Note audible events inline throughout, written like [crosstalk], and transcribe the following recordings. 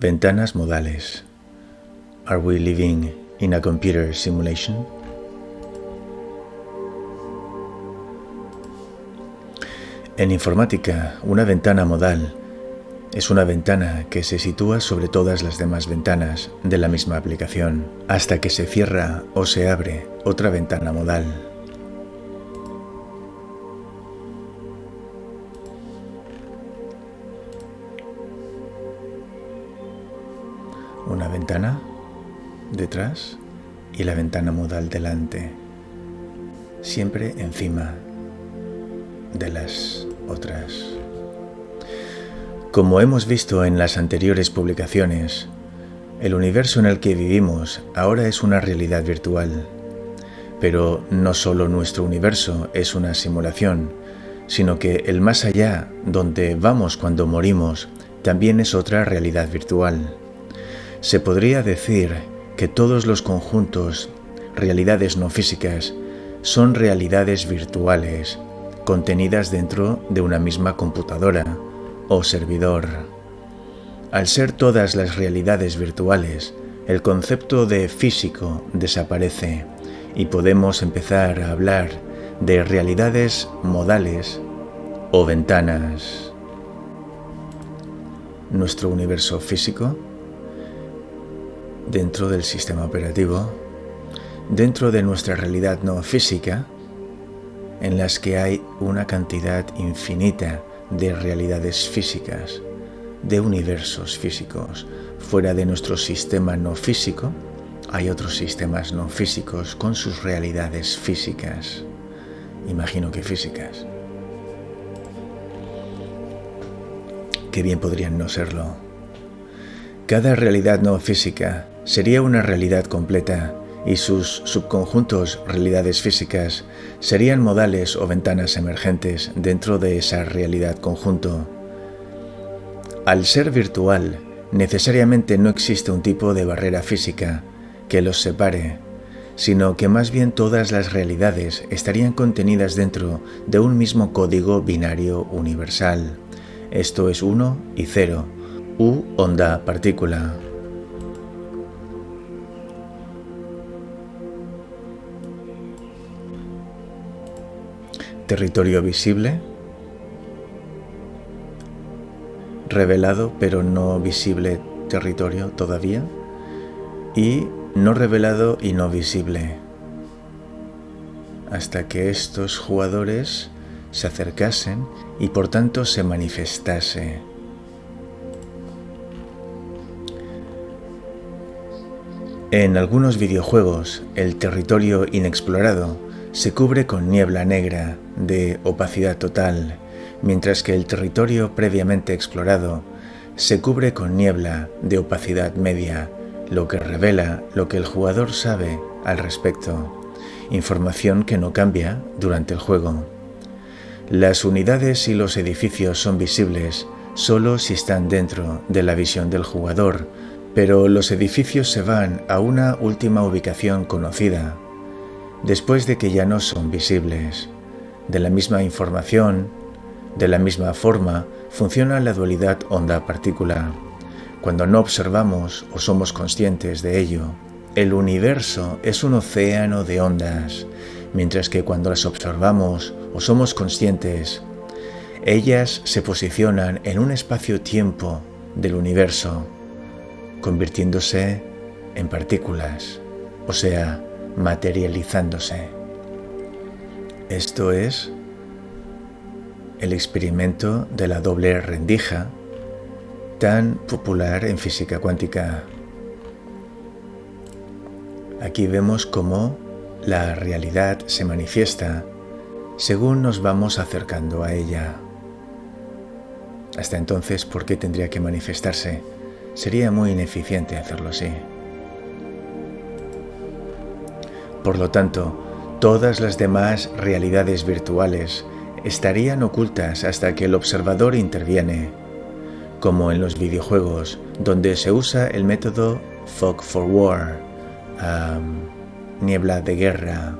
Ventanas modales. Are we living in a computer simulation? En informática, una ventana modal es una ventana que se sitúa sobre todas las demás ventanas de la misma aplicación, hasta que se cierra o se abre otra ventana modal. Detrás y la ventana modal delante, siempre encima de las otras. Como hemos visto en las anteriores publicaciones, el universo en el que vivimos ahora es una realidad virtual. Pero no solo nuestro universo es una simulación, sino que el más allá, donde vamos cuando morimos, también es otra realidad virtual. Se podría decir que todos los conjuntos, realidades no físicas, son realidades virtuales contenidas dentro de una misma computadora o servidor. Al ser todas las realidades virtuales, el concepto de físico desaparece y podemos empezar a hablar de realidades modales o ventanas. Nuestro universo físico dentro del sistema operativo, dentro de nuestra realidad no física, en las que hay una cantidad infinita de realidades físicas, de universos físicos. Fuera de nuestro sistema no físico, hay otros sistemas no físicos con sus realidades físicas. Imagino que físicas. Qué bien podrían no serlo. Cada realidad no física sería una realidad completa y sus subconjuntos realidades físicas serían modales o ventanas emergentes dentro de esa realidad conjunto. Al ser virtual, necesariamente no existe un tipo de barrera física que los separe, sino que más bien todas las realidades estarían contenidas dentro de un mismo código binario universal. Esto es 1 y 0, U onda partícula. Territorio visible, revelado pero no visible territorio todavía, y no revelado y no visible, hasta que estos jugadores se acercasen y por tanto se manifestase. En algunos videojuegos, el territorio inexplorado se cubre con niebla negra de opacidad total, mientras que el territorio previamente explorado se cubre con niebla de opacidad media, lo que revela lo que el jugador sabe al respecto, información que no cambia durante el juego. Las unidades y los edificios son visibles solo si están dentro de la visión del jugador, pero los edificios se van a una última ubicación conocida después de que ya no son visibles. De la misma información, de la misma forma, funciona la dualidad onda-partícula. Cuando no observamos o somos conscientes de ello, el universo es un océano de ondas, mientras que cuando las observamos o somos conscientes, ellas se posicionan en un espacio-tiempo del universo, convirtiéndose en partículas, o sea, materializándose. Esto es el experimento de la doble rendija tan popular en física cuántica. Aquí vemos cómo la realidad se manifiesta según nos vamos acercando a ella. Hasta entonces, ¿por qué tendría que manifestarse? Sería muy ineficiente hacerlo así. Por lo tanto, todas las demás realidades virtuales estarían ocultas hasta que el observador interviene, como en los videojuegos donde se usa el método Fog for War, niebla de guerra,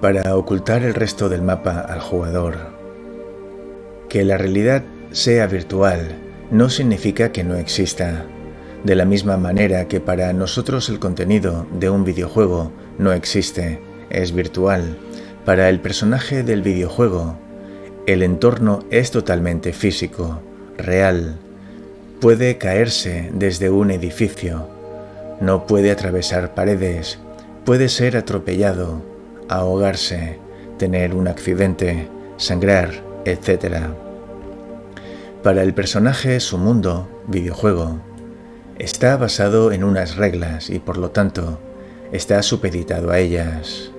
para ocultar el resto del mapa al jugador. Que la realidad sea virtual no significa que no exista. De la misma manera que para nosotros el contenido de un videojuego no existe, es virtual, para el personaje del videojuego, el entorno es totalmente físico, real. Puede caerse desde un edificio, no puede atravesar paredes, puede ser atropellado, ahogarse, tener un accidente, sangrar, etc. Para el personaje su mundo, videojuego, está basado en unas reglas y por lo tanto está supeditado a ellas.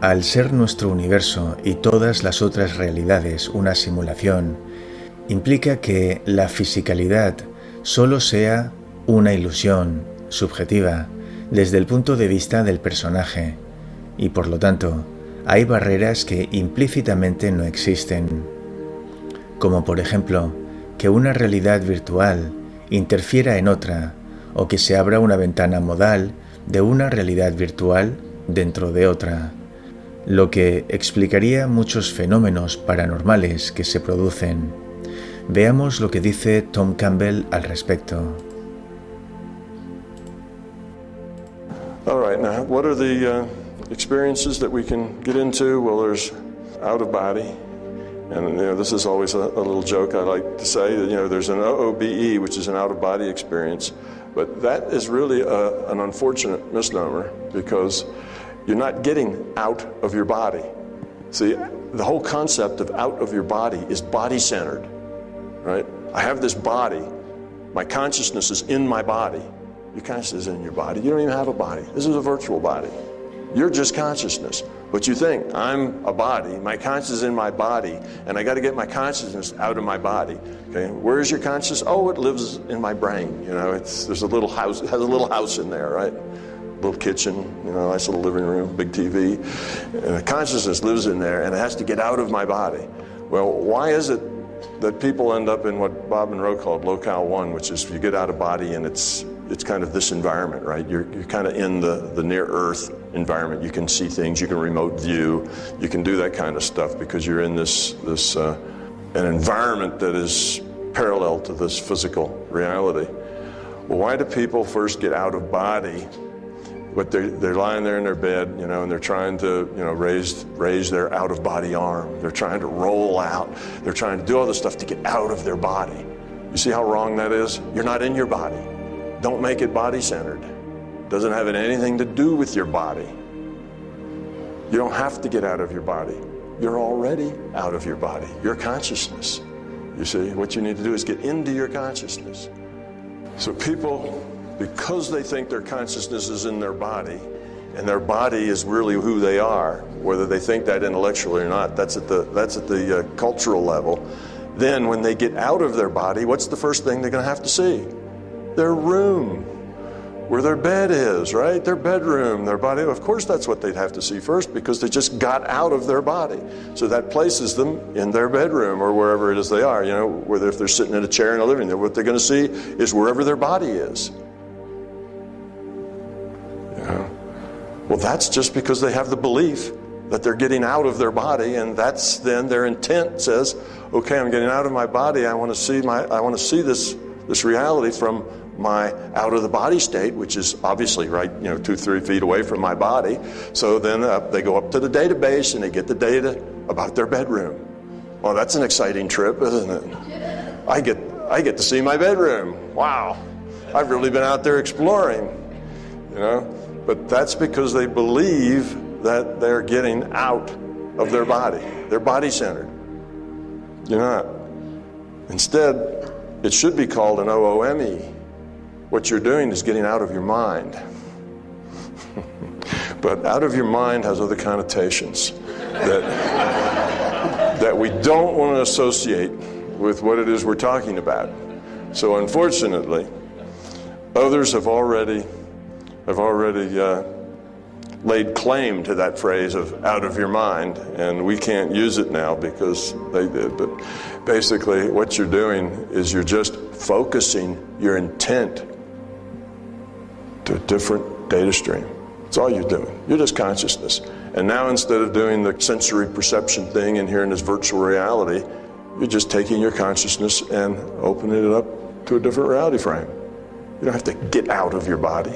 Al ser nuestro universo y todas las otras realidades una simulación, implica que la fisicalidad solo sea una ilusión subjetiva desde el punto de vista del personaje y por lo tanto hay barreras que implícitamente no existen, como por ejemplo que una realidad virtual interfiera en otra o que se abra una ventana modal de una realidad virtual dentro de otra, lo que explicaría muchos fenómenos paranormales que se producen. Veamos lo que dice Tom Campbell al respecto. All right, now what are the uh, experiences that we can get into? Well, there's out of body, and you know this is always a, a little joke I like to say that you know there's an OOBE, which is an out of body experience, but that is really a, an unfortunate misnomer because you're not getting out of your body. See, the whole concept of out of your body is body centered, right? I have this body, my consciousness is in my body. Your consciousness is in your body. You don't even have a body. This is a virtual body. You're just consciousness. But you think, I'm a body, my consciousness is in my body, and I got to get my consciousness out of my body. Okay, where is your consciousness? Oh, it lives in my brain. You know, it's there's a little house, has a little house in there, right? Little kitchen, you know, nice little living room, big TV. And the consciousness lives in there, and it has to get out of my body. Well, why is it that people end up in what Bob Monroe called locale one, which is you get out of body and it's it's kind of this environment, right? You're, you're kind of in the, the near Earth environment. You can see things, you can remote view, you can do that kind of stuff because you're in this, this uh, an environment that is parallel to this physical reality. Well, why do people first get out of body? But they're, they're lying there in their bed, you know, and they're trying to, you know, raise, raise their out of body arm. They're trying to roll out. They're trying to do all this stuff to get out of their body. You see how wrong that is? You're not in your body. Don't make it body centered. Doesn't have anything to do with your body. You don't have to get out of your body. You're already out of your body, your consciousness. You see, what you need to do is get into your consciousness. So people, because they think their consciousness is in their body, and their body is really who they are, whether they think that intellectually or not, that's at the, that's at the uh, cultural level. Then when they get out of their body, what's the first thing they're going to have to see? Their room where their bed is, right? Their bedroom, their body. Of course, that's what they'd have to see first because they just got out of their body. So that places them in their bedroom or wherever it is they are, you know, whether if they're sitting in a chair in a living room, what they're going to see is wherever their body is. Yeah. Well, that's just because they have the belief that they're getting out of their body, and that's then their intent says, okay, I'm getting out of my body. I want to see my, I want to see this, this reality from my out of the body state, which is obviously right, you know, two, three feet away from my body. So then uh, they go up to the database and they get the data about their bedroom. Well, that's an exciting trip, isn't it? I get, I get to see my bedroom. Wow, I've really been out there exploring, you know. But that's because they believe that they're getting out of their body. They're body centered. You're not. Instead, it should be called an OOME what you're doing is getting out of your mind. [laughs] but out of your mind has other connotations that, that we don't want to associate with what it is we're talking about. So unfortunately, others have already have already uh, laid claim to that phrase of out of your mind, and we can't use it now because they did. But basically, what you're doing is you're just focusing your intent to a different data stream. That's all you're doing. You're just consciousness. And now instead of doing the sensory perception thing and here in this virtual reality, You're just taking your consciousness and opening it up to a different reality frame. You don't have to get out of your body.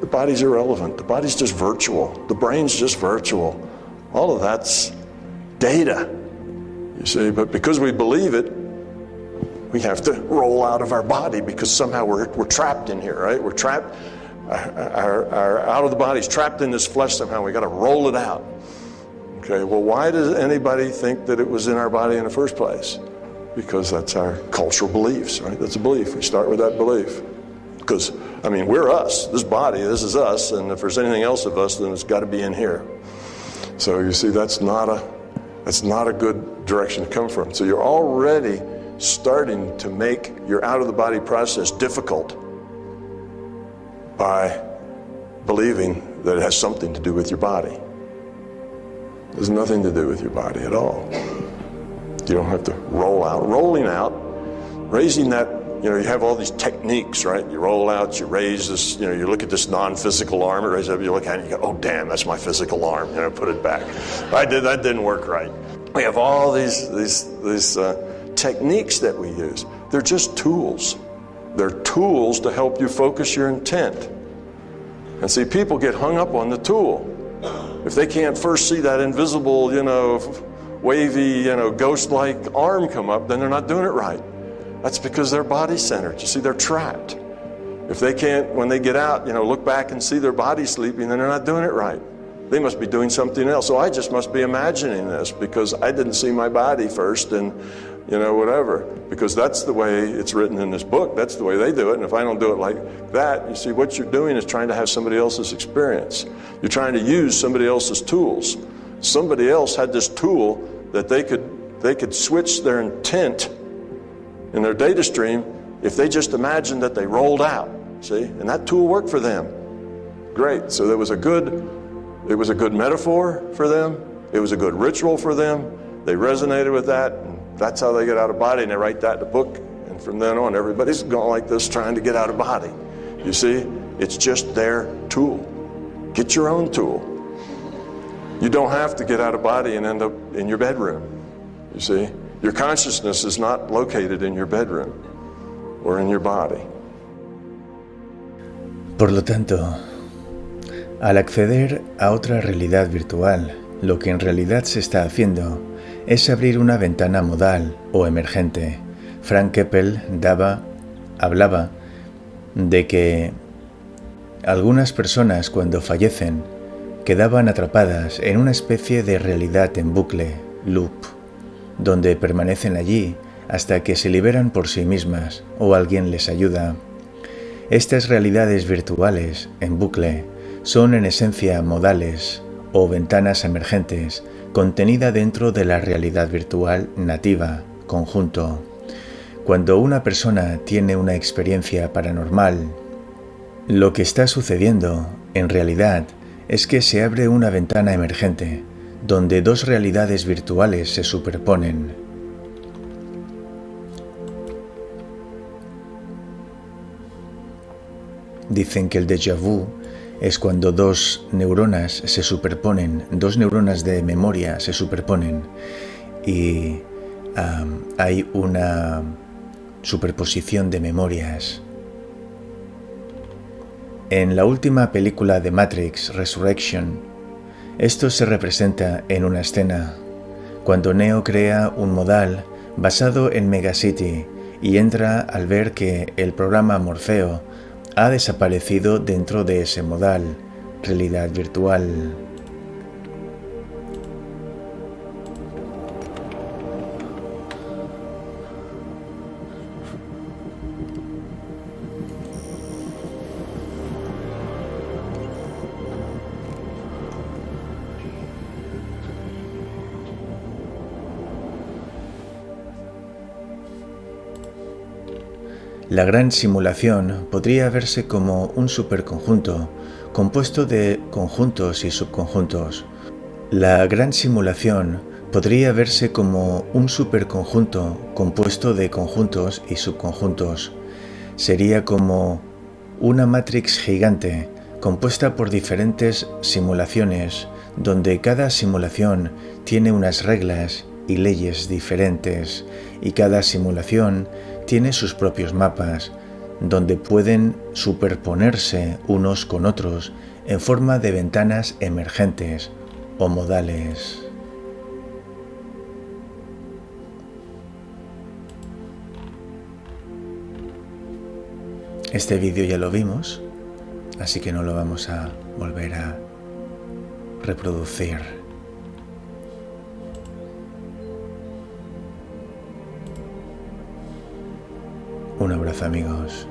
The body's irrelevant. The body's just virtual. The brain's just virtual. All of that's data. You see, but because we believe it, we have to roll out of our body because somehow we're, we're trapped in here, right? We're trapped. Our, our, out of the body's trapped in this flesh somehow. We got to roll it out. Okay, well, why does anybody think that it was in our body in the first place? Because that's our cultural beliefs, right? That's a belief. We start with that belief. Because, I mean, we're us. This body, this is us. And if there's anything else of us, then it's got to be in here. So you see, that's not a that's not a good direction to come from. So you're already starting to make your out of the body process difficult by believing that it has something to do with your body. Has nothing to do with your body at all. You don't have to roll out. Rolling out, raising that, you know, you have all these techniques, right? You roll out, you raise this, you know, you look at this non-physical arm, it raises up, you look at it, you go, oh damn, that's my physical arm. You know, put it back. I did that didn't work right. We have all these these these uh, techniques that we use. They're just tools. They're tools to help you focus your intent. And see, people get hung up on the tool. If they can't first see that invisible, you know, wavy, you know, ghost-like arm come up, then they're not doing it right. That's because they're body-centered. You see, they're trapped. If they can't, when they get out, you know, look back and see their body sleeping, then they're not doing it right. They must be doing something else. So I just must be imagining this because I didn't see my body first and you know, whatever. Because that's the way it's written in this book. That's the way they do it. And if I don't do it like that, you see, what you're doing is trying to have somebody else's experience. You're trying to use somebody else's tools. Somebody else had this tool that they could they could switch their intent in their data stream if they just imagined that they rolled out. See? And that tool worked for them. Great. So there was a good it was a good metaphor for them. It was a good ritual for them. They resonated with that. And that's how they get out of body, and they write that in the book. And from then on, everybody's going like this trying to get out of body. You see, it's just their tool. Get your own tool. You don't have to get out of body and end up in your bedroom. You see, your consciousness is not located in your bedroom or in your body. Por lo tanto, al acceder a otra realidad virtual, lo que en realidad se está haciendo es abrir una ventana modal o emergente. Frank Keppel daba, hablaba de que algunas personas cuando fallecen quedaban atrapadas en una especie de realidad en bucle, loop, donde permanecen allí hasta que se liberan por sí mismas o alguien les ayuda. Estas realidades virtuales en bucle son en esencia modales o ventanas emergentes contenida dentro de la realidad virtual nativa, conjunto. Cuando una persona tiene una experiencia paranormal, lo que está sucediendo, en realidad, es que se abre una ventana emergente, donde dos realidades virtuales se superponen. Dicen que el déjà vu es cuando dos neuronas se superponen, dos neuronas de memoria se superponen y hay una superposición de memorias. En la última película de Matrix, Resurrection, esto se representa en una escena, cuando Neo crea un modal basado en Megacity y entra al ver que el programa Morfeo ha desaparecido dentro de ese modal, realidad virtual. La gran simulación podría verse como un superconjunto compuesto de conjuntos y subconjuntos. La gran simulación podría verse como un superconjunto compuesto de conjuntos y subconjuntos. Sería como una matrix gigante compuesta por diferentes simulaciones donde cada simulación tiene unas reglas y leyes diferentes y cada simulación tiene sus propios mapas donde pueden superponerse unos con otros en forma de ventanas emergentes o modales. Este vídeo ya lo vimos, así que no lo vamos a volver a reproducir. Un abrazo amigos.